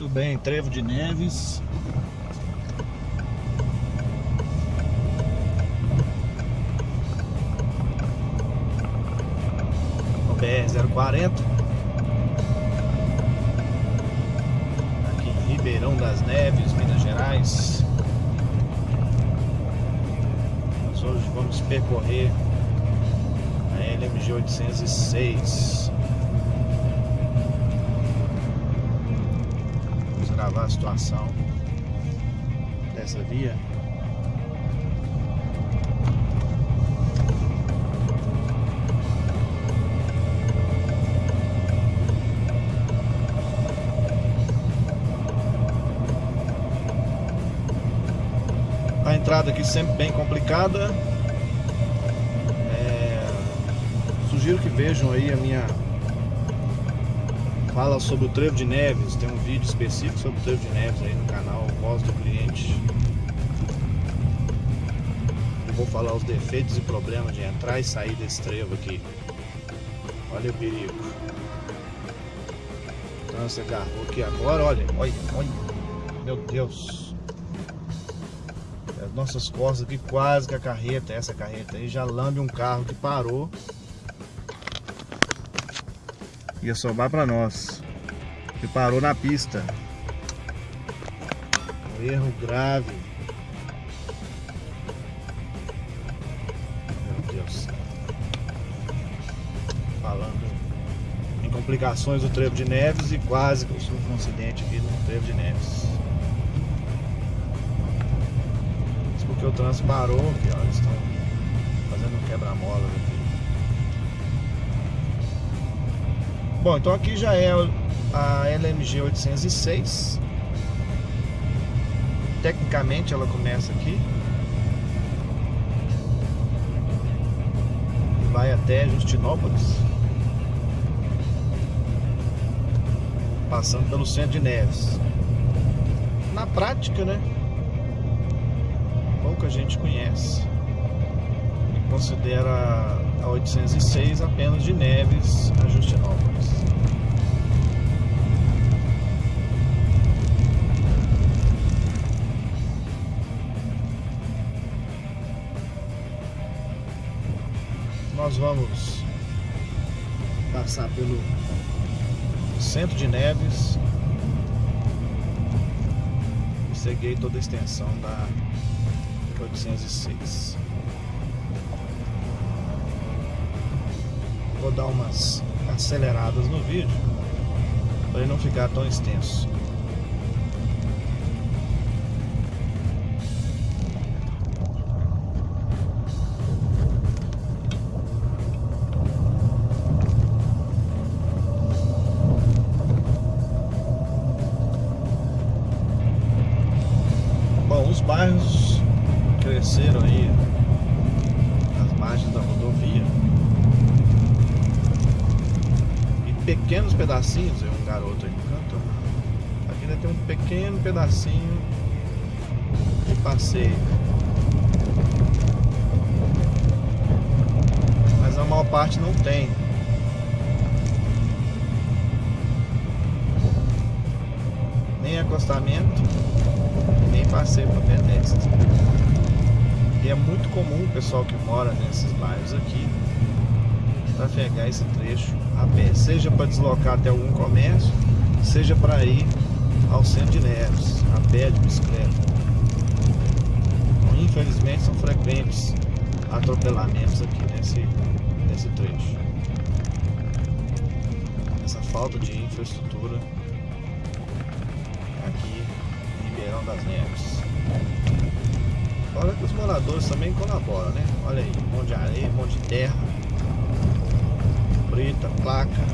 Muito bem, Trevo de Neves. No BR-040. Aqui em Ribeirão das Neves, Minas Gerais. Nós hoje vamos percorrer a LMG 806. Gravar a situação dessa via. A entrada aqui sempre bem complicada. É... Sugiro que vejam aí a minha fala sobre o trevo de Neves, tem um vídeo específico sobre o trevo de Neves aí no canal Voz do Cliente. Eu vou falar os defeitos e problemas de entrar e sair desse trevo aqui. Olha o perigo. Então você agarrou aqui agora, olha, olha, olha. Meu Deus. As nossas costas aqui quase que a carreta, essa carreta aí já lambe um carro que parou ia sobrar para nós. Que parou na pista. Erro grave. Meu Deus. Falando em complicações do Trevo de Neves e quase que eu sofro um acidente aqui no Trevo de Neves. Isso porque o trânsito parou aqui, ó. Eles estão fazendo um quebra-mola Bom, então aqui já é a LMG 806. Tecnicamente ela começa aqui. Vai até Justinópolis. Passando pelo centro de Neves. Na prática, né? Pouca gente conhece. E considera a 806 apenas de Neves a Justinópolis. Nós vamos passar pelo centro de Neves e seguir toda a extensão da 806. Vou dar umas aceleradas no vídeo para ele não ficar tão extenso. Bom, os bairros cresceram aí pequenos pedacinhos, é um garoto aí no canto. Aqui ainda tem um pequeno pedacinho de passeio. Mas a maior parte não tem. Nem acostamento, nem passeio para pedestre. E é muito comum o pessoal que mora nesses bairros aqui trafegar esse trecho a pé, seja para deslocar até algum comércio, seja para ir ao centro de Neves, a pé de bicicleta. Então, infelizmente são frequentes atropelamentos aqui nesse, nesse trecho. Essa falta de infraestrutura aqui em Ribeirão das Neves. Fora que os moradores também colaboram, né? Olha aí, um monte de areia, um monte de terra preta, placa.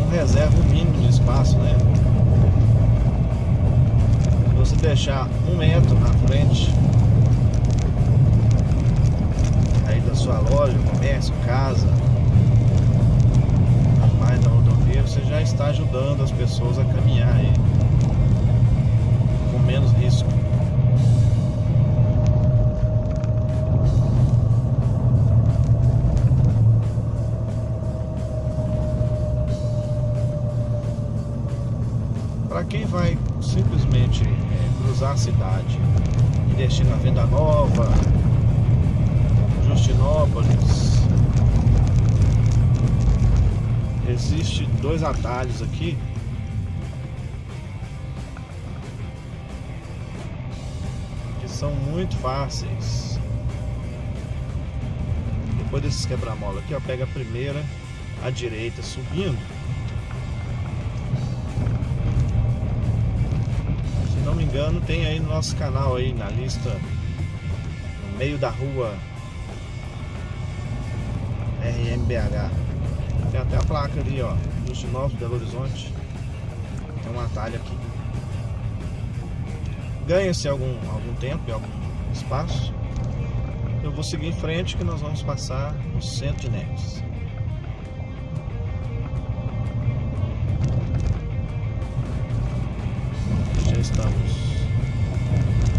Não reserva o mínimo de espaço, né? Se você deixar um metro na frente aí da sua loja, comércio, casa, mais da rodovia, você já está ajudando as pessoas a caminhar aí com menos quem vai simplesmente é, cruzar a cidade e destino a Venda Nova, Justinópolis, existe dois atalhos aqui que são muito fáceis. Depois desses quebra-mola aqui, ó, pega a primeira à direita subindo. Engano, tem aí no nosso canal aí na lista no meio da rua RMBH. Tem até a placa ali, ó, Justinópolis, Belo Horizonte. Tem um atalho aqui. Ganha-se algum, algum tempo e algum espaço. Eu vou seguir em frente que nós vamos passar no centro de Neves. Estamos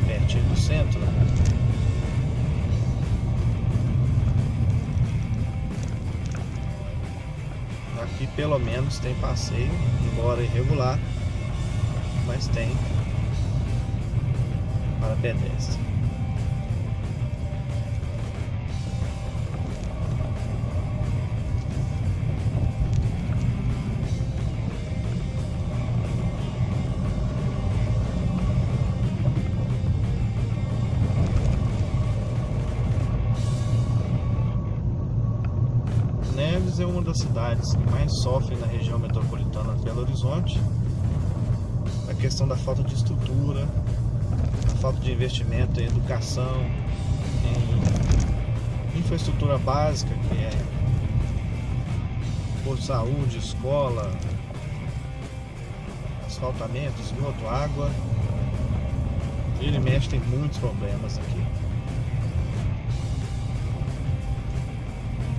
pertinho do centro. Aqui pelo menos tem passeio, embora irregular, mas tem para pedestre. Das cidades que mais sofrem na região metropolitana de Belo Horizonte. A questão da falta de estrutura, a falta de investimento em educação, em infraestrutura básica, que é por saúde, escola, asfaltamento, esgoto, água. Ele mexe tem muitos problemas aqui.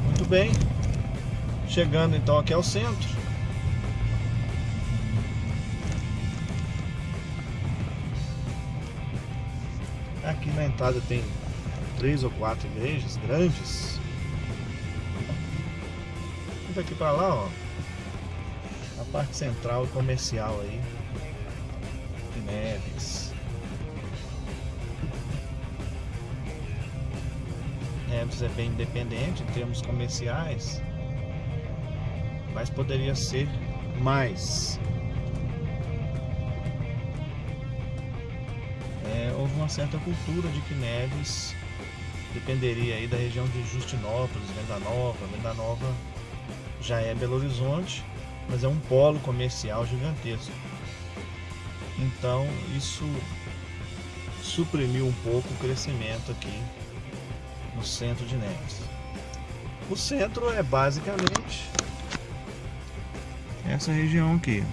Muito bem. Chegando então aqui ao centro. Aqui na entrada tem três ou quatro igrejas grandes. E daqui para lá, ó, a parte central e comercial aí de Neves. Neves é bem independente em termos comerciais mas poderia ser mais. É, houve uma certa cultura de que Neves dependeria aí da região de Justinópolis, Venda Nova. Venda Nova já é Belo Horizonte, mas é um polo comercial gigantesco. Então isso suprimiu um pouco o crescimento aqui no centro de Neves. O centro é basicamente essa região aqui.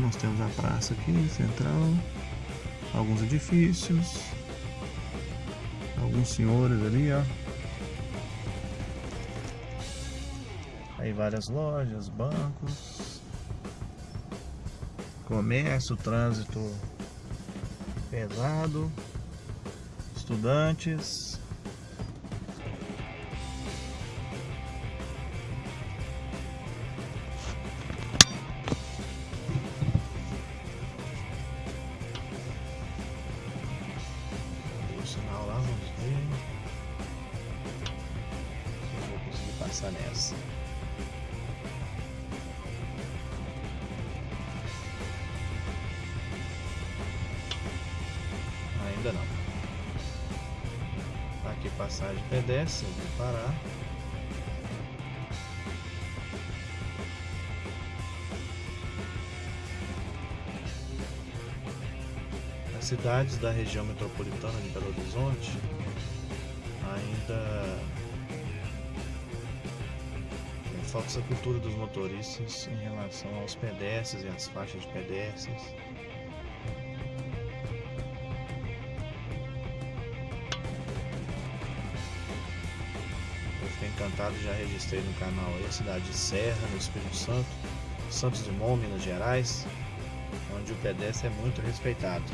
Nós temos a praça aqui, central, alguns edifícios, alguns senhores ali, ó. Aí várias lojas, bancos, comércio, trânsito pesado, estudantes. Passar nessa. Ainda não. Tá aqui passagem pedestre, vou parar. cidades da região metropolitana de Belo Horizonte ainda falta essa cultura dos motoristas em relação aos pedestres e às faixas de pedestres. Eu fiquei encantado, já registrei no canal aí a cidade de Serra, no Espírito Santo, Santos Dumont, Minas Gerais, onde o pedestre é muito respeitado.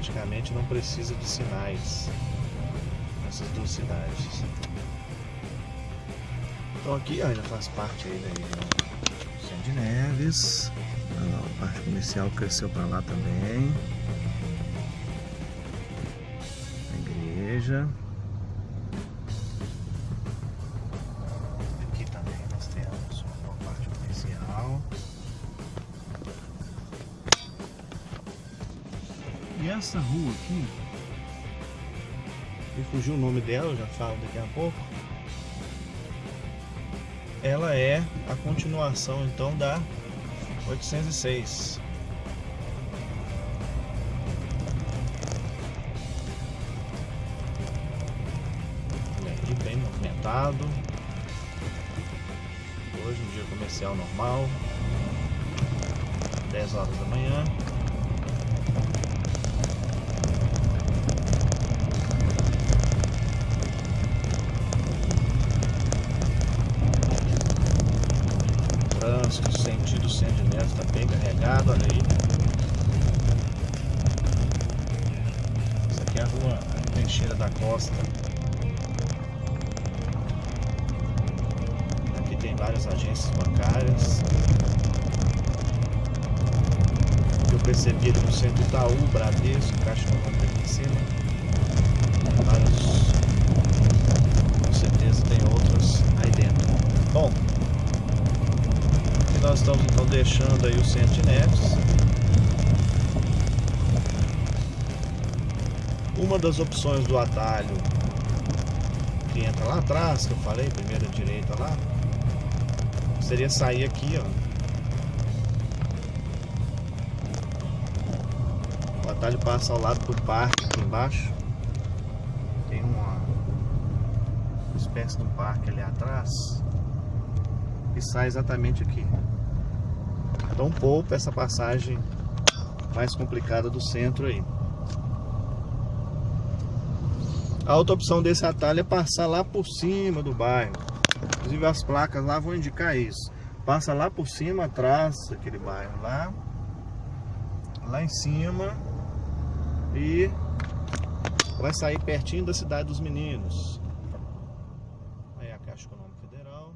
Praticamente não precisa de sinais. Essas duas cidades. Então aqui ainda faz parte aí da região Centro de Neves. A parte comercial cresceu para lá também. A igreja. Essa rua aqui, me fugiu o nome dela, eu já falo daqui a pouco. Ela é a continuação então da 806. Aqui bem movimentado. Hoje um dia comercial normal. 10 horas da manhã. Várias agências bancárias. Eu percebi ali no centro Itaú, Bradesco, Caixa Econômica aqui em cima. Vários, com certeza tem outras aí dentro. Bom, nós estamos então deixando aí o centro de Neves. Uma das opções do atalho que entra lá atrás, que eu falei, primeira direita lá, seria sair aqui, ó. O atalho passa ao lado do parque aqui embaixo. Tem uma, espécie de um parque ali atrás e sai exatamente aqui. Então poupa essa passagem mais complicada do centro aí. A outra opção desse atalho é passar lá por cima do bairro. Inclusive as placas lá vão indicar isso. Passa lá por cima, atrás, aquele bairro lá. Lá em cima. E vai sair pertinho da cidade dos meninos. Aí a Caixa Econômica Federal.